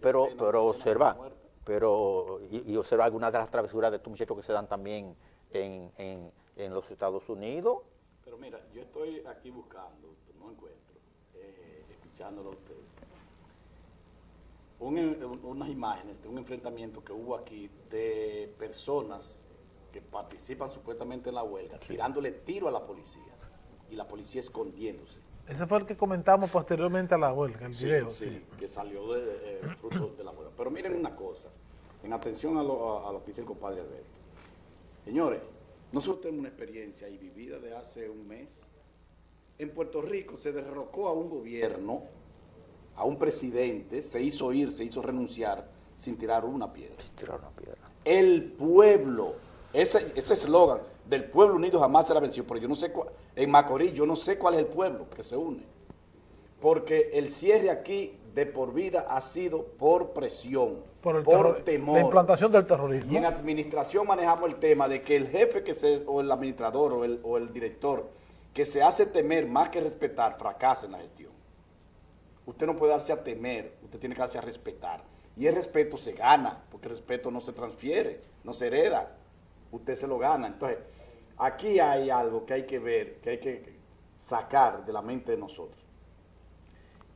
pero, pero observa, pero, y, observa algunas de las travesuras de estos muchachos que se dan también en, en, en los Estados Unidos. Pero mira, yo estoy aquí buscando, no encuentro, eh, escuchándolo a ustedes. unas imágenes de un enfrentamiento que hubo aquí de personas que participan supuestamente en la huelga, tirándole tiro a la policía y la policía escondiéndose. Ese fue el que comentamos posteriormente a la huelga, el video. Sí, que salió de, eh, fruto de la huelga. Pero miren una cosa, en atención a lo, a, lo que dice el compadre Alberto. Señores, nosotros tenemos una experiencia ahí vivida de hace un mes. En Puerto Rico se derrocó a un gobierno, a un presidente, se hizo ir, se hizo renunciar sin tirar una piedra. Sin tirar una piedra. El pueblo, ese eslogan, del pueblo unido jamás será vencido, porque yo no sé, cuál, en Macorís yo no sé cuál es el pueblo que se une, porque el cierre aquí de por vida ha sido por presión, por, temor. La implantación del terrorismo. Y en administración manejamos el tema de que el jefe que se, o el administrador o el, o el director que se hace temer más que respetar, fracasa en la gestión. Usted no puede darse a temer, usted tiene que darse a respetar. Y el respeto se gana, porque el respeto no se transfiere, no se hereda. Usted se lo gana. Entonces, aquí hay algo que hay que ver, que hay que sacar de la mente de nosotros.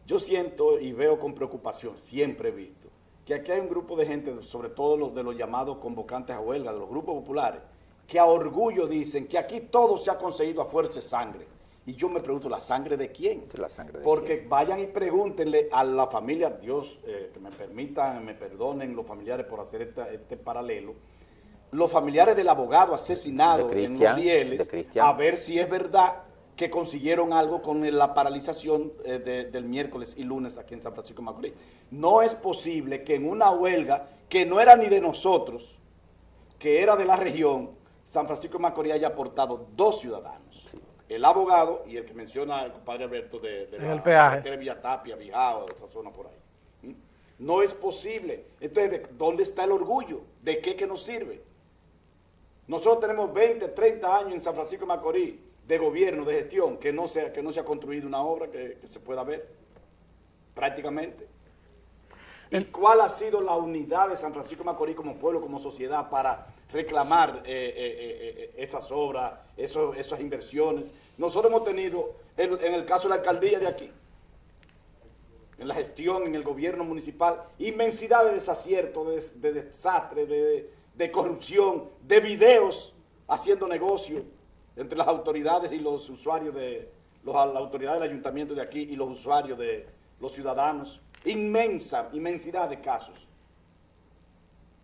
Yo siento y veo con preocupación, siempre he visto, que aquí hay un grupo de gente, sobre todo los de los llamados convocantes a huelga, de los grupos populares, que a orgullo dicen que aquí todo se ha conseguido a fuerza de sangre. Y yo me pregunto, ¿la sangre de quién? La sangre Porque vayan y pregúntenle a la familia, Dios, eh, que me permitan, me perdonen los familiares por hacer este paralelo, los familiares del abogado asesinado en los rieles, a ver si es verdad que consiguieron algo con la paralización eh, del miércoles y lunes aquí en San Francisco de Macorís. No es posible que en una huelga que no era ni de nosotros, que era de la región, San Francisco de Macorís haya aportado dos ciudadanos. El abogado y el que menciona el compadre Alberto de, de la, el peaje. de Villa Tapia, Vijao, de esa zona por ahí. ¿Mm? No es posible. Entonces, ¿dónde está el orgullo? ¿De qué que nos sirve? Nosotros tenemos 20, 30 años en San Francisco de Macorís de gobierno, de gestión, que no se, que no se ha construido una obra que, se pueda ver, prácticamente. ¿Y cuál ha sido la unidad de San Francisco de Macorís como pueblo, como sociedad, para reclamar eh, eh, eh, esas obras, esas inversiones? Nosotros hemos tenido, en, el caso de la alcaldía de aquí, en la gestión, en el gobierno municipal, inmensidad de desaciertos, de, desastre, de, de corrupción, de videos haciendo negocio entre las autoridades y los usuarios de, los, la autoridad del ayuntamiento de aquí y los usuarios de los ciudadanos. Inmensa, inmensidad de casos.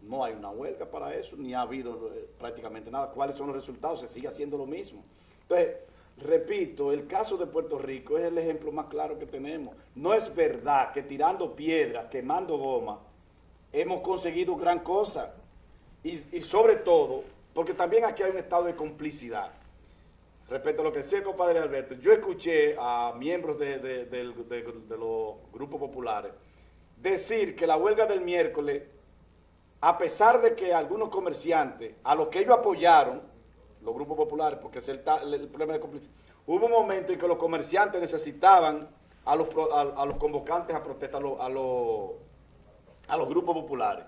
No hay una huelga para eso, ni ha habido eh, prácticamente nada. ¿Cuáles son los resultados? Se sigue haciendo lo mismo. Entonces, repito, el caso de Puerto Rico es el ejemplo más claro que tenemos. No es verdad que tirando piedra, quemando goma, hemos conseguido gran cosa y, sobre todo, porque también aquí hay un estado de complicidad. Respecto a lo que decía el compadre Alberto, yo escuché a miembros de, los grupos populares decir que la huelga del miércoles, a pesar de que algunos comerciantes, a los que ellos apoyaron, los grupos populares, porque es el, problema de complicidad, hubo un momento en que los comerciantes necesitaban a los, a, los convocantes a protestar, a a los grupos populares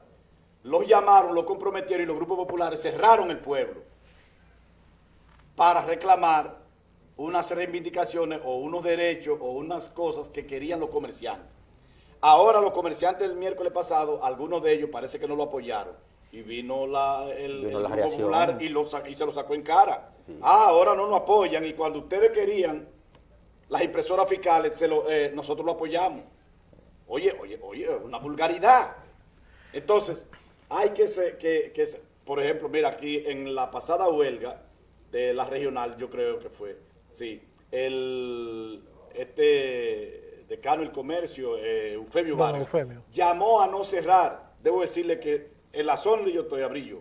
los llamaron, los comprometieron y los grupos populares cerraron el pueblo para reclamar unas reivindicaciones o unos derechos o unas cosas que querían los comerciantes. Ahora los comerciantes del miércoles pasado, algunos de ellos parece que no lo apoyaron y vino la, el, grupo popular y, se lo sacó en cara. Ah, ahora no nos apoyan y cuando ustedes querían las impresoras fiscales, eh, nosotros lo apoyamos. Oye, oye, oye, una vulgaridad. Entonces, hay que, ser, que, que por ejemplo, mira, aquí en la pasada huelga de la regional, yo creo que fue, sí, el este decano del comercio, eh, Eufemio Vargas, llamó a no cerrar. Debo decirle que en la zona yo estoy abrí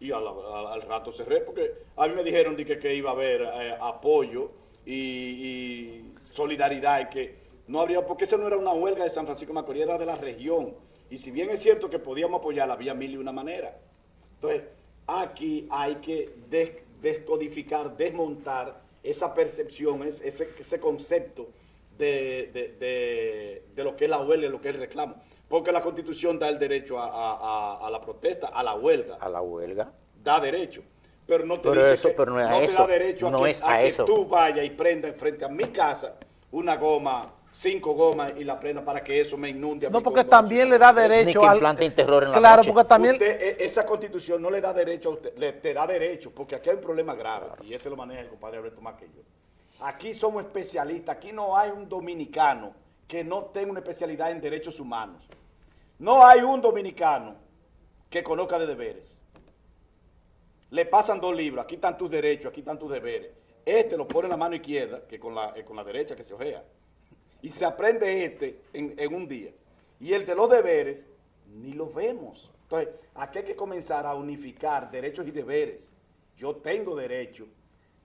Y al, rato cerré porque a mí me dijeron que, que iba a haber eh, apoyo y, solidaridad y que no habría, porque esa no era una huelga de San Francisco Macorís, era de la región. Y si bien es cierto que podíamos apoyarla, había mil y una manera. Entonces, aquí hay que descodificar, desmontar esa percepción, ese, ese concepto de, de- de- de lo que es la huelga y lo que es el reclamo. Porque la constitución da el derecho a, a- a- a la protesta, a la huelga, A la huelga. da derecho. Pero no te Pero dice eso- que pero no es te da derecho a, no que, es a a que tú vayas y prendas frente a mi casa una goma, cinco gomas y la prenda para que eso me inunde. a No, porque también le da derecho que al... terror en la Claro, noche. porque también... Usted, e- esa constitución no le da derecho a usted, le, te da derecho, porque aquí hay un problema grave, y ese lo maneja el compadre Alberto más que yo. Aquí somos especialistas, aquí no hay un dominicano que no tenga una especialidad en derechos humanos. No hay un dominicano que conozca de deberes. Le pasan dos libros, aquí están tus derechos, aquí están tus deberes. Este lo pone en la mano izquierda, que con la, eh, con la derecha que se ojea. Y se aprende este en, un día. Y el de los deberes, ni lo vemos. Entonces, aquí hay que comenzar a unificar derechos y deberes. Yo tengo derecho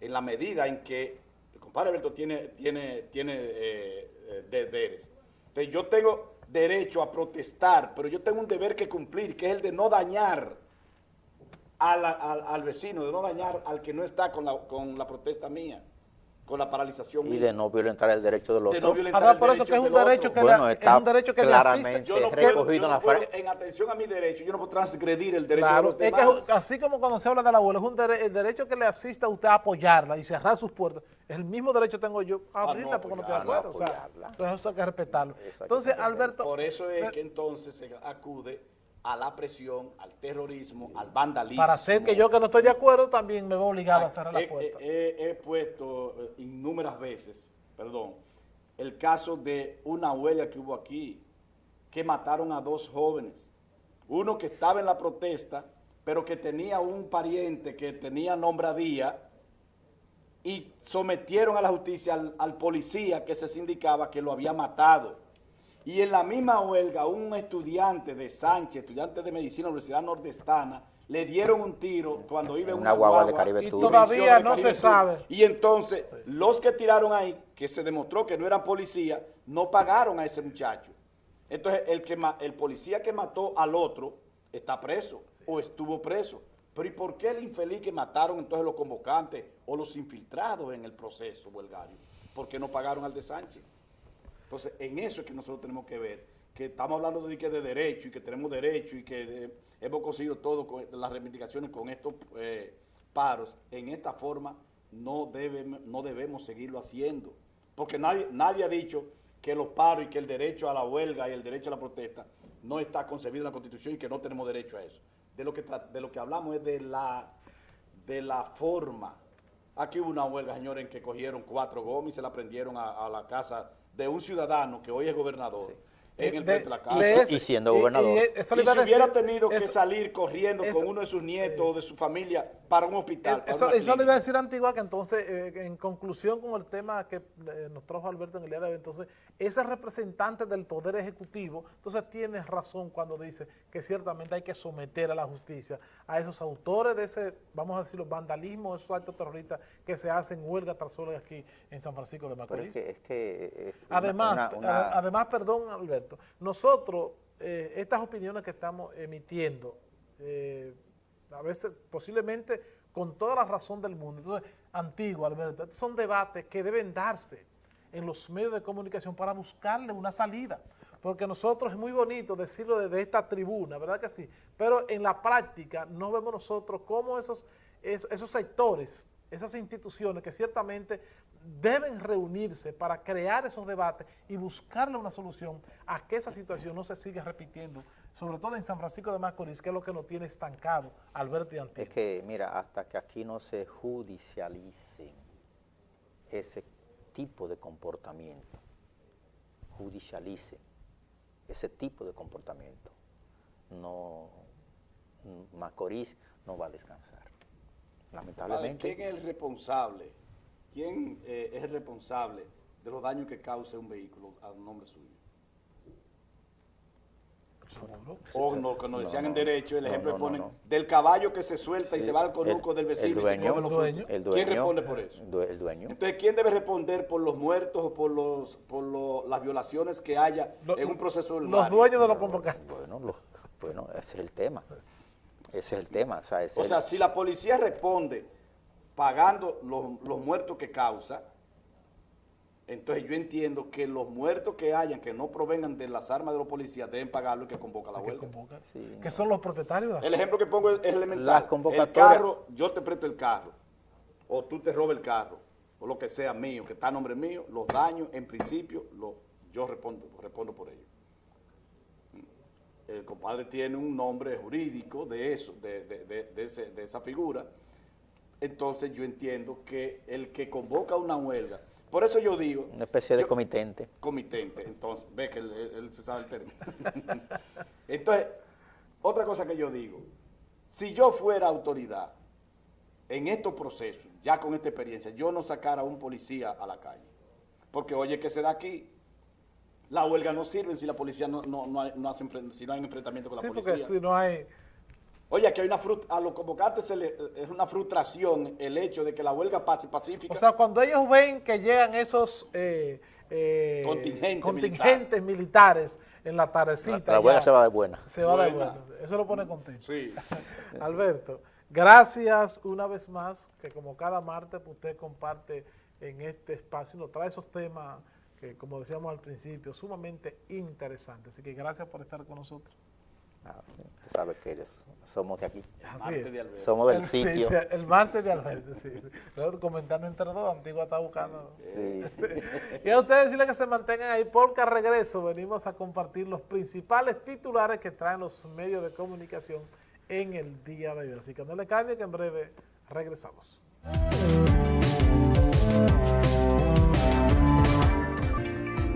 en la medida en que el compadre Alberto tiene, tiene, tiene eh, eh, deberes. Entonces, yo tengo derecho a protestar, pero yo tengo un deber que cumplir, que es el de no dañar al, al vecino, de no dañar al que no está con la, con la protesta mía, con la paralización Y de no violentar el derecho de los De no violentar Ahora, el por eso que es un del derecho que, Bueno, le, es un derecho que le claramente asiste. Yo no recogido puedo, en yo la no puedo, fra- en atención a mi derecho, yo no puedo transgredir el derecho Claro, de los demás. es- así como cuando se habla de la abuela, es un dere- el derecho que le asiste a usted a apoyarla y cerrar sus puertas, es el mismo derecho tengo yo a Ah, abrirla no, porque no estoy de acuerdo. o sea, apoyarla. entonces eso hay que respetarlo. Entonces. Alberto, Por eso es eh, que entonces se acude a la presión, al terrorismo, al vandalismo. para hacer que yo que no estoy de acuerdo también me veo obligado a cerrar la puerta. he- he- he puesto eh, innúmeras veces, perdón, el caso de una huelga que hubo aquí, que mataron a dos jóvenes. Uno que estaba en la protesta, pero que tenía un pariente que tenía nombradía y sometieron a la justicia al, al policía que se sindicaba que lo había matado. Y en la misma huelga, un estudiante de Sánchez, estudiante de medicina de la Universidad Nordestana, le dieron un tiro cuando iba en Una una guagua de Caribe Y todavía de no Caribe se Tour. sabe. Y entonces, los que tiraron ahí, que se demostró que no eran policía, no pagaron a ese muchacho. Entonces, el, que el policía que mató al otro está preso o estuvo preso. Pero ¿y por qué el infeliz que mataron entonces los convocantes o los infiltrados en el proceso huelgario? ¿Por qué no pagaron al de Sánchez? Entonces, en eso es que nosotros tenemos que ver, que estamos hablando de, que de derecho y que tenemos derecho y que eh, hemos conseguido todo las reivindicaciones con estos eh, paros. En esta forma no, debemos no debemos seguirlo haciendo, porque nadie, nadie ha dicho que los paros y que el derecho a la huelga y el derecho a la protesta no está concebido en la Constitución y que no tenemos derecho a eso. De lo que, de lo que hablamos es de la, de la forma. Aquí hubo una huelga, señores, en que cogieron cuatro gomas y se la prendieron a la casa de un ciudadano que hoy es gobernador. En el De- frente de la casa. de Y- ese- y siendo gobernador. Y a si hubiera tenido que salir corriendo eso- con uno de sus nietos o de su familia para un hospital. Es- para Eso, le iba a decir a Antigua que entonces, eh, en conclusión con el tema que eh, nos trajo Alberto en el día de hoy, entonces, ese representante del Poder Ejecutivo, entonces tiene razón cuando dice que ciertamente hay que someter a la justicia a esos autores de ese, vamos a decirlo, vandalismo, esos actos terroristas que se hacen huelga tras huelga aquí en San Francisco de Macorís. es que, es que eh, una- Además, una- además, perdón, Alberto, nosotros, eh, estas opiniones que estamos emitiendo, eh, a veces posiblemente con toda la razón del mundo, entonces, antiguo, Alberto, son debates que deben darse en los medios de comunicación para buscarle una salida, porque nosotros es muy bonito decirlo desde esta tribuna, ¿verdad que sí? Pero en la práctica no vemos nosotros cómo esos, es- esos sectores, esas instituciones que ciertamente deben reunirse para crear esos debates y buscarle una solución a que esa situación no se siga repitiendo, sobre todo en San Francisco de Macorís, que es lo que nos tiene estancado, Alberto y Antiguo. Es que, mira, hasta que aquí no se judicialicen ese tipo de comportamiento, judicialicen ese tipo de comportamiento, no, Macorís no va a descansar. Vale, Lamentablemente, ¿Quién es el responsable? ¿Quién eh, es el responsable de los daños que cause un vehículo a nombre suyo? O no, que nos No, decían no, en derecho, el no, ejemplo no, que ponen no. del caballo que se suelta y Sí, se va al conuco el- del vecino el y se los dueño. ¿Quién responde por eso? el due- el dueño, Entonces, ¿quién debe responder por los muertos o por los por lo- las violaciones que haya Lo- en un proceso del Los dueños de los convocantes. bueno, lo- bueno, ese es el tema, ese es el tema, o sea, ese O es sea, el- si la policía responde pagando los, los muertos que causa, Entonces yo entiendo que los muertos que hayan, que no provengan de las armas de los policías, deben pagar lo que convoca la que huelga. convocan, Sí, que son los propietarios. El ejemplo que pongo es elemental. Las El carro, yo te presto el carro, o tú te robas el carro, o lo que sea mío, que está a nombre mío, los daños, en principio, lo, yo respondo, respondo por ello. Compadre tiene un nombre jurídico de eso, de, de- de- de ese- de esa figura. Entonces yo entiendo que el que convoca una huelga, por eso yo digo... Una especie de yo- comitente. comitente, entonces, ve que él, él- él se sabe el término. entonces, otra cosa que yo digo, si yo fuera autoridad en estos procesos, ya con esta experiencia, yo no sacara a un policía a la calle. Porque oye, que se da aquí, la huelga no sirve si la policía no, no, no, hay- no hace si no hay un enfrentamiento con Sí, la porque policía. si no hay... Oye, que hay una a los convocantes se le- es una frustración el hecho de que la huelga pase pacífica. O sea, cuando ellos ven que llegan esos eh, eh, Contingentes militares en la tardecita, La huelga ya se va de buena. se va de Buena. Eso lo pone contento. sí. Alberto, gracias una vez más, que como cada martes usted comparte en este espacio y nos trae esos temas que, como decíamos al principio, sumamente interesantes. Así que gracias por estar con nosotros. Ah, Tú sabes que eres- somos de aquí. Así Martes es. de Alberto. Somos del El- sitio. sí, el martes de Alberto, sí. Comentando entre dos, Antigua está buscando. Sí, sí. Y a ustedes decirles que se mantengan ahí porque al regreso venimos a compartir los principales titulares que traen los medios de comunicación en el día de hoy. Así que no le cambie que en breve regresamos.